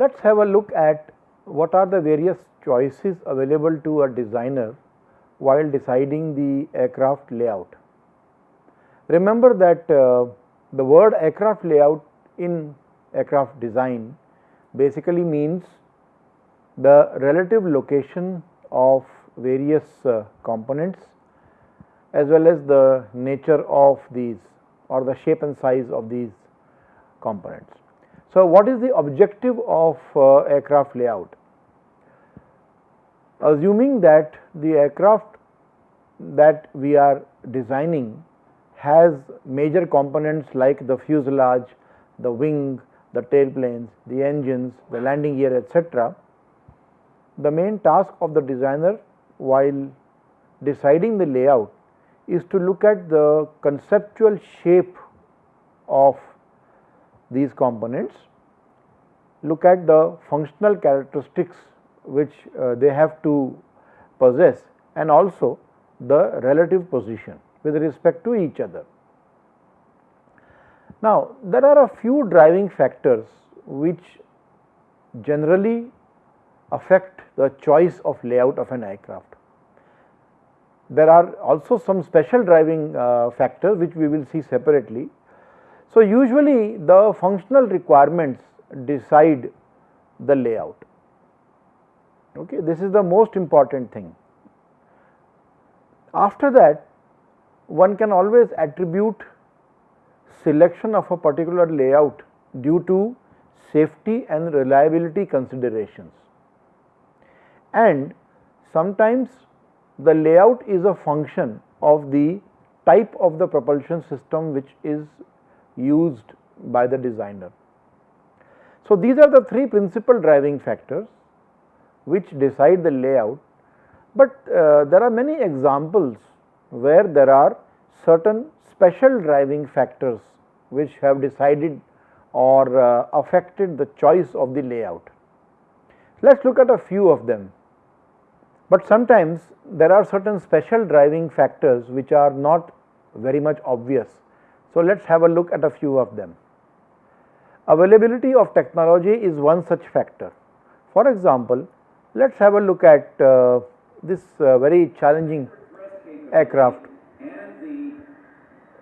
Let us have a look at what are the various choices available to a designer while deciding the aircraft layout. Remember that uh, the word aircraft layout in aircraft design basically means the relative location of various uh, components as well as the nature of these or the shape and size of these components. So, what is the objective of uh, aircraft layout? Assuming that the aircraft that we are designing has major components like the fuselage, the wing, the tailplanes, the engines, the landing gear etc. The main task of the designer while deciding the layout is to look at the conceptual shape of these components, look at the functional characteristics which uh, they have to possess and also the relative position with respect to each other. Now, there are a few driving factors which generally affect the choice of layout of an aircraft. There are also some special driving uh, factors which we will see separately. So, usually the functional requirements decide the layout. Okay, this is the most important thing. After that, one can always attribute selection of a particular layout due to safety and reliability considerations. And sometimes the layout is a function of the type of the propulsion system which is used by the designer. So, these are the three principal driving factors which decide the layout, but uh, there are many examples where there are certain special driving factors which have decided or uh, affected the choice of the layout. Let us look at a few of them, but sometimes there are certain special driving factors which are not very much obvious. So, let us have a look at a few of them. Availability of technology is one such factor. For example, let us have a look at uh, this uh, very challenging aircraft.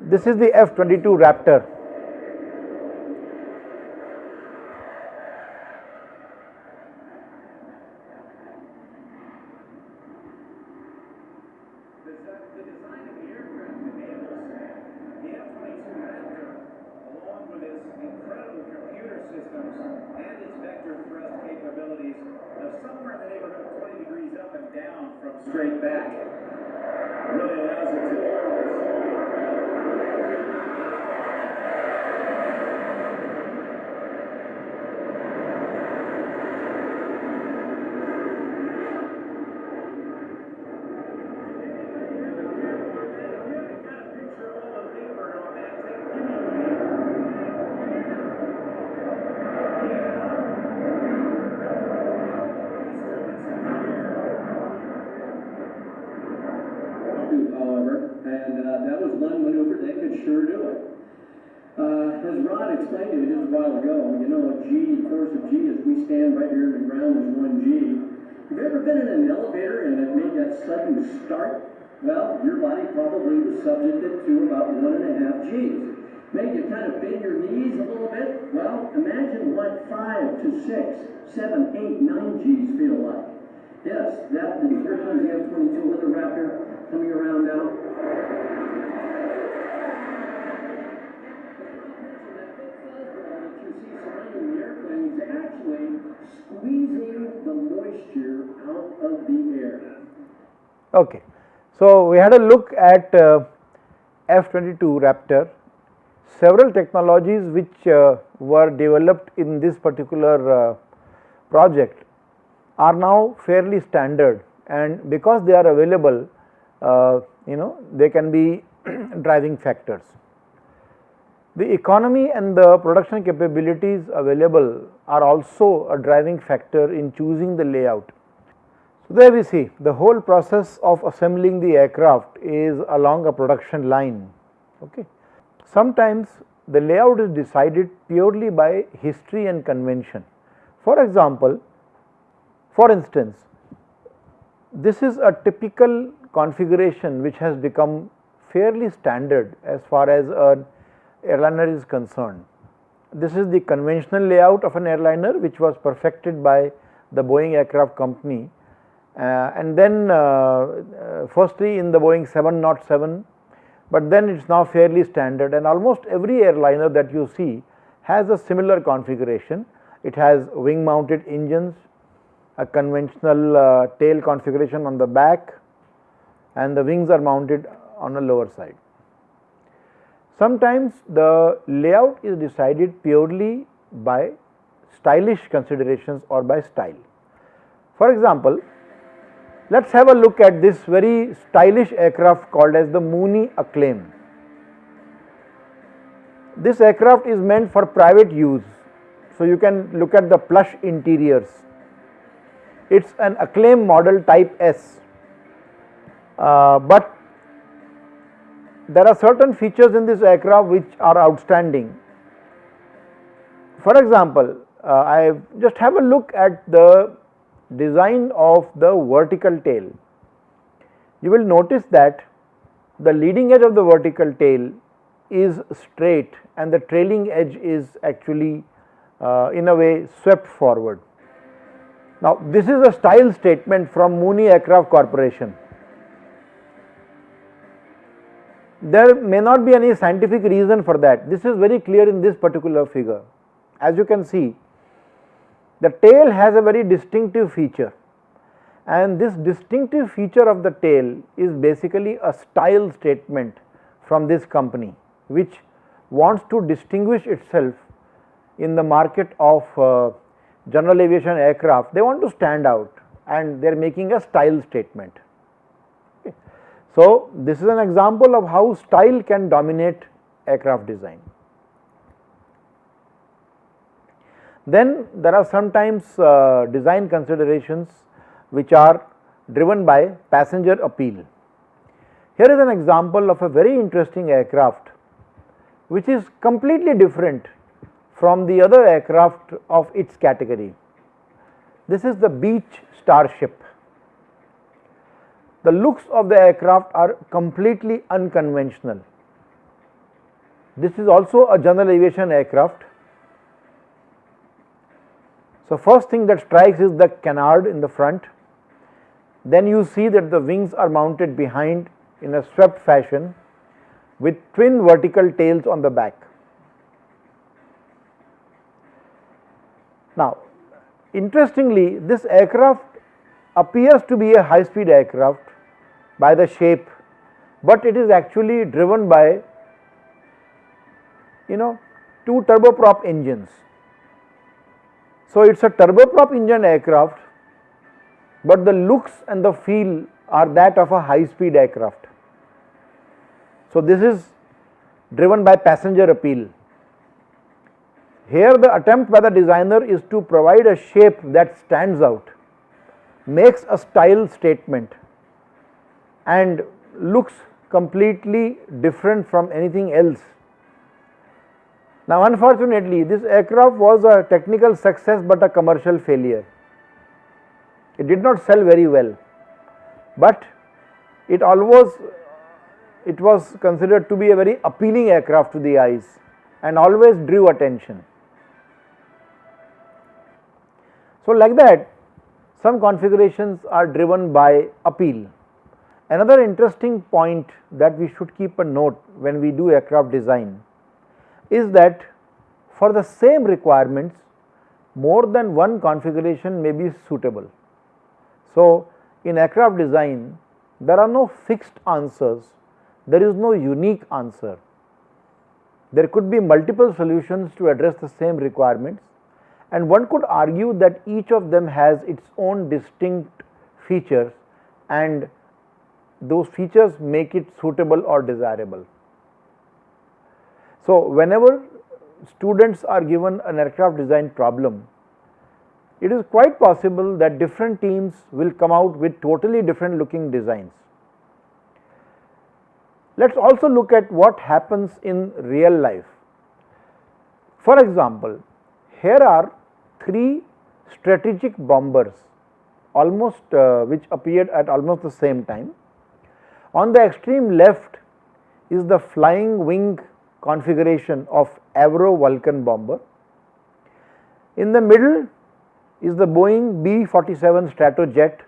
This is the F-22 Raptor and its vector thrust capabilities of somewhere in the neighborhood of 20 degrees up and down from straight back. It really allows it to orbit sure do it. Uh, as Rod explained to me just a while ago, you know, a G, the course of G, as we stand right here in the ground, is one G. Have you ever been in an elevator and it made that sudden start? Well, your body probably was subjected to about one and a half Gs. Made you kind of bend your knees a little bit? Well, imagine what five to six, seven, eight, nine Gs feel like. Yes, that, the, here comes the 22 with the Raptor coming around now. Okay. So, we had a look at uh, F-22 Raptor, several technologies which uh, were developed in this particular uh, project are now fairly standard and because they are available uh, you know they can be driving factors. The economy and the production capabilities available are also a driving factor in choosing the layout so, there we see the whole process of assembling the aircraft is along a production line. Okay. Sometimes the layout is decided purely by history and convention. For example, for instance, this is a typical configuration which has become fairly standard as far as an airliner is concerned. This is the conventional layout of an airliner which was perfected by the Boeing aircraft company uh, and then uh, uh, firstly in the Boeing 707, but then it is now fairly standard and almost every airliner that you see has a similar configuration. It has wing mounted engines, a conventional uh, tail configuration on the back and the wings are mounted on the lower side. Sometimes the layout is decided purely by stylish considerations or by style. For example, let us have a look at this very stylish aircraft called as the Mooney Acclaim. This aircraft is meant for private use. So, you can look at the plush interiors. It is an Acclaim model type S, uh, but there are certain features in this aircraft which are outstanding. For example, uh, I just have a look at the design of the vertical tail. You will notice that the leading edge of the vertical tail is straight and the trailing edge is actually uh, in a way swept forward. Now, this is a style statement from Mooney Aircraft Corporation. There may not be any scientific reason for that. This is very clear in this particular figure. As you can see, the tail has a very distinctive feature and this distinctive feature of the tail is basically a style statement from this company which wants to distinguish itself in the market of uh, general aviation aircraft they want to stand out and they are making a style statement. So, this is an example of how style can dominate aircraft design. Then there are sometimes uh, design considerations which are driven by passenger appeal. Here is an example of a very interesting aircraft which is completely different from the other aircraft of its category. This is the Beech Starship. The looks of the aircraft are completely unconventional. This is also a general aviation aircraft so, first thing that strikes is the canard in the front, then you see that the wings are mounted behind in a swept fashion with twin vertical tails on the back. Now, interestingly this aircraft appears to be a high speed aircraft by the shape, but it is actually driven by you know two turboprop engines so, it is a turboprop engine aircraft, but the looks and the feel are that of a high speed aircraft. So, this is driven by passenger appeal. Here the attempt by the designer is to provide a shape that stands out, makes a style statement and looks completely different from anything else now unfortunately this aircraft was a technical success but a commercial failure. It did not sell very well, but it always it was considered to be a very appealing aircraft to the eyes and always drew attention. So like that some configurations are driven by appeal. Another interesting point that we should keep a note when we do aircraft design is that for the same requirements more than one configuration may be suitable. So, in aircraft design there are no fixed answers, there is no unique answer. There could be multiple solutions to address the same requirements and one could argue that each of them has its own distinct features and those features make it suitable or desirable. So, whenever students are given an aircraft design problem, it is quite possible that different teams will come out with totally different looking designs. Let us also look at what happens in real life. For example, here are three strategic bombers almost uh, which appeared at almost the same time. On the extreme left is the flying wing configuration of Avro Vulcan bomber. In the middle is the Boeing B-47 Stratojet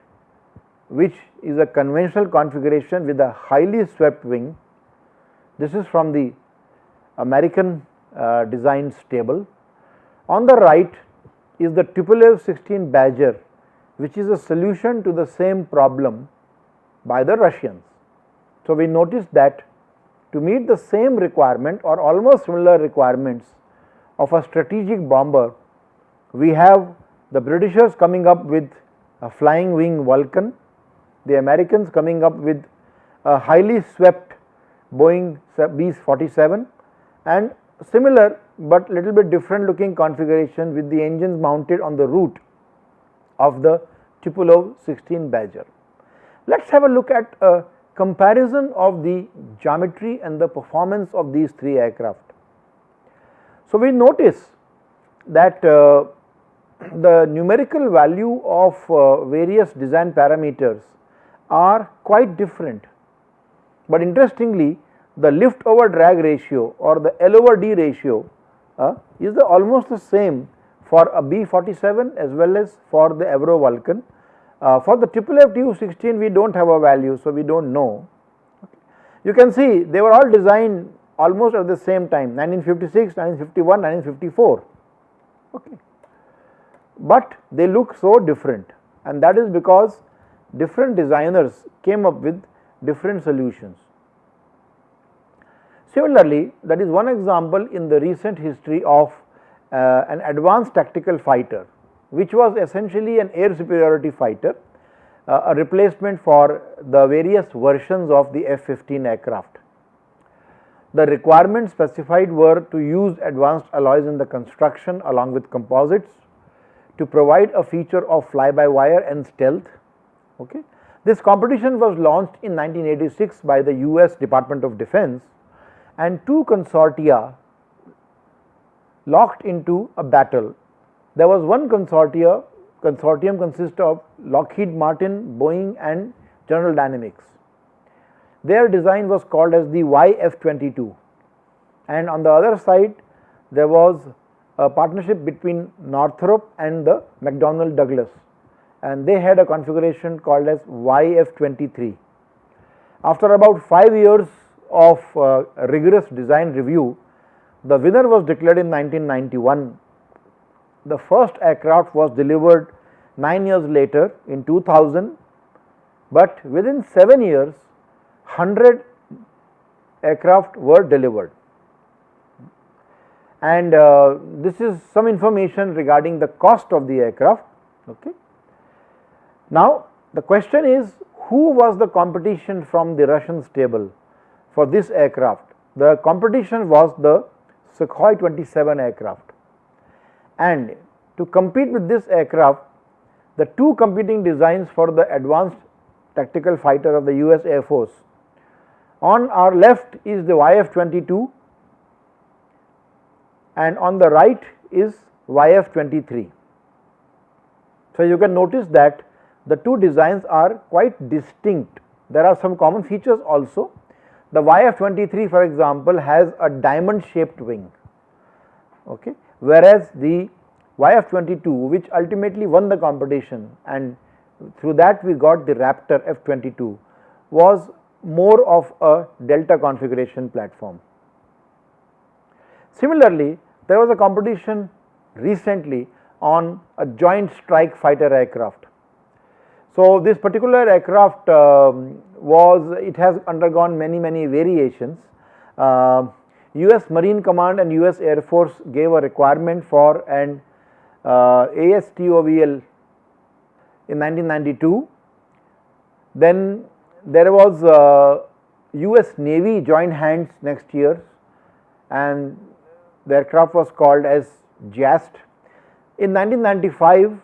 which is a conventional configuration with a highly swept wing. This is from the American uh, stable. On the right is the Tupolev 16 Badger which is a solution to the same problem by the Russians. So, we notice that to meet the same requirement or almost similar requirements of a strategic bomber, we have the Britishers coming up with a flying wing Vulcan, the Americans coming up with a highly swept Boeing B-47 and similar but little bit different looking configuration with the engines mounted on the root of the Tupolev 16 Badger. Let us have a look at a comparison of the geometry and the performance of these three aircraft. So, we notice that uh, the numerical value of uh, various design parameters are quite different, but interestingly the lift over drag ratio or the L over D ratio uh, is the almost the same for a B47 as well as for the Avro Vulcan. Uh, for the Tupolev Tu-16 we do not have a value, so we do not know. You can see they were all designed almost at the same time 1956, 1951, 1954, okay. but they look so different and that is because different designers came up with different solutions. Similarly, that is one example in the recent history of uh, an advanced tactical fighter which was essentially an air superiority fighter, uh, a replacement for the various versions of the F-15 aircraft. The requirements specified were to use advanced alloys in the construction along with composites, to provide a feature of fly-by-wire and stealth. Okay. This competition was launched in 1986 by the US Department of Defense and two consortia locked into a battle. There was one consortia, consortium consists of Lockheed Martin, Boeing and General Dynamics. Their design was called as the YF-22 and on the other side there was a partnership between Northrop and the McDonnell Douglas and they had a configuration called as YF-23. After about 5 years of uh, rigorous design review, the winner was declared in 1991. The first aircraft was delivered 9 years later in 2000, but within 7 years 100 aircraft were delivered. And uh, this is some information regarding the cost of the aircraft. Okay. Now, the question is who was the competition from the Russian stable for this aircraft? The competition was the Sukhoi 27 aircraft and to compete with this aircraft the two competing designs for the advanced tactical fighter of the US Air Force. On our left is the YF-22 and on the right is YF-23. So, you can notice that the two designs are quite distinct. There are some common features also the YF-23 for example has a diamond shaped wing, okay, whereas the YF-22 which ultimately won the competition and through that we got the Raptor F-22 was more of a delta configuration platform. Similarly, there was a competition recently on a joint strike fighter aircraft so, this particular aircraft um, was it has undergone many many variations. Uh, US Marine Command and US Air Force gave a requirement for an uh, ASTOVL in 1992. Then there was uh, US Navy joined hands next year and the aircraft was called as JAST. In 1995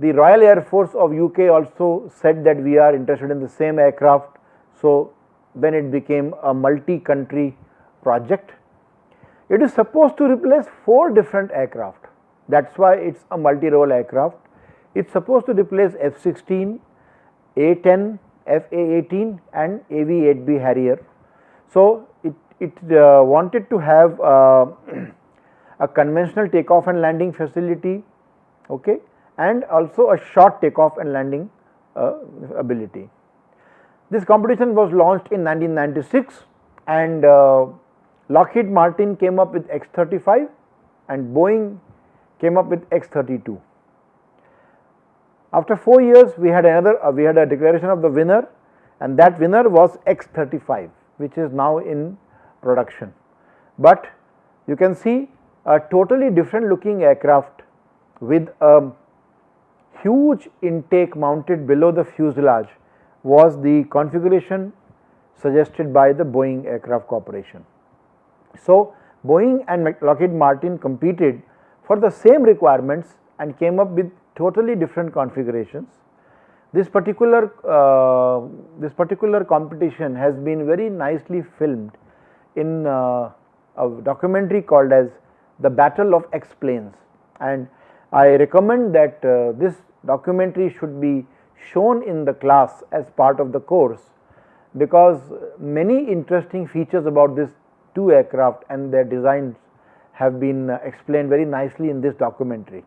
the Royal Air Force of UK also said that we are interested in the same aircraft. So, then it became a multi-country project. It is supposed to replace 4 different aircraft. that is why it is a multi-role aircraft. It is supposed to replace F-16, A-10, FA-18 and AV-8B Harrier. So, it, it uh, wanted to have uh, a conventional takeoff and landing facility okay, and also a short takeoff and landing uh, ability. This competition was launched in 1996 and uh, Lockheed Martin came up with X-35 and Boeing came up with X-32. After 4 years we had another uh, we had a declaration of the winner and that winner was X-35 which is now in production. But you can see a totally different looking aircraft with a huge intake mounted below the fuselage was the configuration suggested by the Boeing Aircraft Corporation. So, Boeing and Lockheed Martin competed for the same requirements and came up with totally different configurations. This particular uh, this particular competition has been very nicely filmed in uh, a documentary called as the Battle of X Planes and I recommend that uh, this documentary should be shown in the class as part of the course because many interesting features about this two aircraft and their designs have been uh, explained very nicely in this documentary.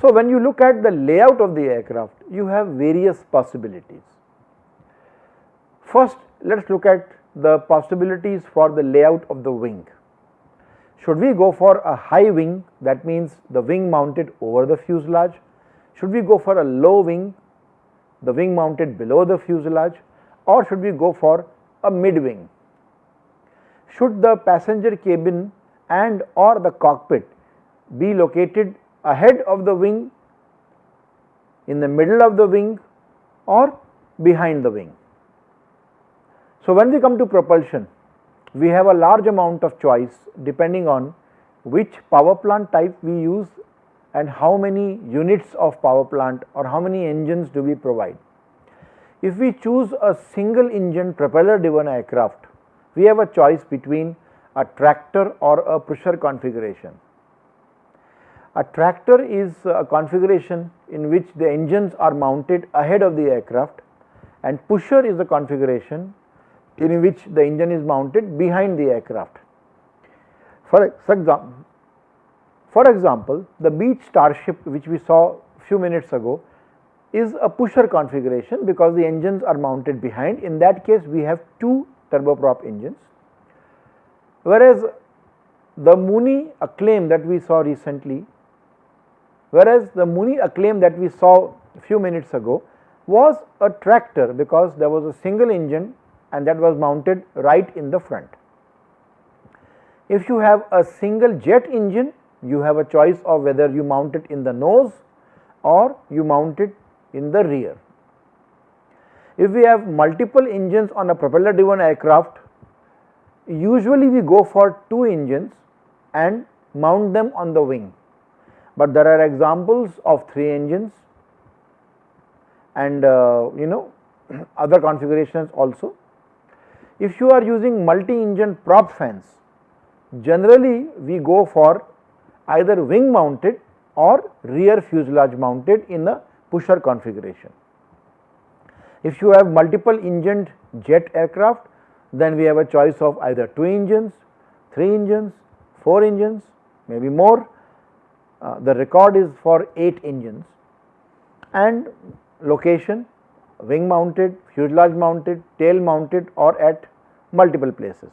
So, when you look at the layout of the aircraft, you have various possibilities. First, let us look at the possibilities for the layout of the wing. Should we go for a high wing that means the wing mounted over the fuselage should we go for a low wing, the wing mounted below the fuselage or should we go for a mid wing? Should the passenger cabin and or the cockpit be located ahead of the wing, in the middle of the wing or behind the wing? So, when we come to propulsion, we have a large amount of choice depending on which power plant type we use and how many units of power plant or how many engines do we provide. If we choose a single engine propeller driven aircraft, we have a choice between a tractor or a pusher configuration. A tractor is a configuration in which the engines are mounted ahead of the aircraft and pusher is a configuration in which the engine is mounted behind the aircraft. For example, for example, the Beech Starship which we saw few minutes ago is a pusher configuration because the engines are mounted behind. In that case, we have two turboprop engines. Whereas, the Mooney acclaim that we saw recently, whereas the Mooney acclaim that we saw a few minutes ago was a tractor because there was a single engine and that was mounted right in the front. If you have a single jet engine, you have a choice of whether you mount it in the nose or you mount it in the rear. If we have multiple engines on a propeller driven aircraft, usually we go for two engines and mount them on the wing, but there are examples of three engines and uh, you know other configurations also. If you are using multi engine prop fans, generally we go for either wing mounted or rear fuselage mounted in a pusher configuration. If you have multiple engined jet aircraft, then we have a choice of either 2 engines, 3 engines, 4 engines, maybe more. Uh, the record is for 8 engines and location wing mounted, fuselage mounted, tail mounted or at multiple places.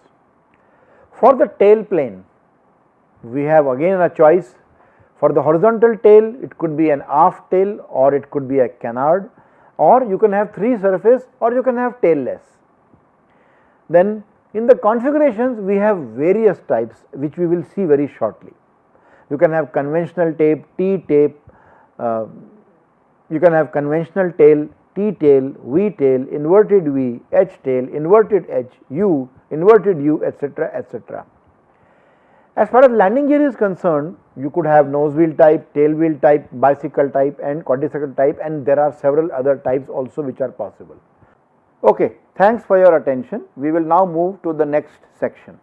For the tail plane, we have again a choice for the horizontal tail it could be an aft tail or it could be a canard or you can have 3 surface or you can have tailless. Then in the configurations we have various types which we will see very shortly. You can have conventional tape, T tape, uh, you can have conventional tail, T tail, V tail, inverted V, H tail, inverted H, U, inverted U etc. etc. As far as landing gear is concerned, you could have nose wheel type, tail wheel type, bicycle type and quadricycle type and there are several other types also which are possible. Okay, thanks for your attention. We will now move to the next section.